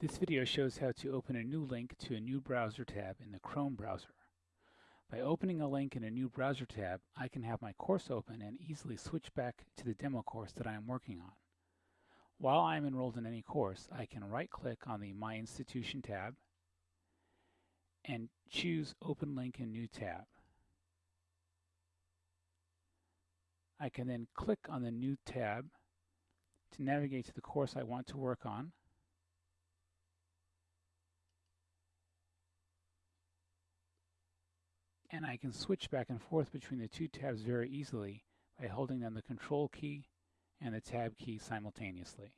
This video shows how to open a new link to a new browser tab in the Chrome browser. By opening a link in a new browser tab, I can have my course open and easily switch back to the demo course that I am working on. While I am enrolled in any course, I can right-click on the My Institution tab and choose Open Link in New tab. I can then click on the New tab to navigate to the course I want to work on. And I can switch back and forth between the two tabs very easily by holding down the control key and the tab key simultaneously.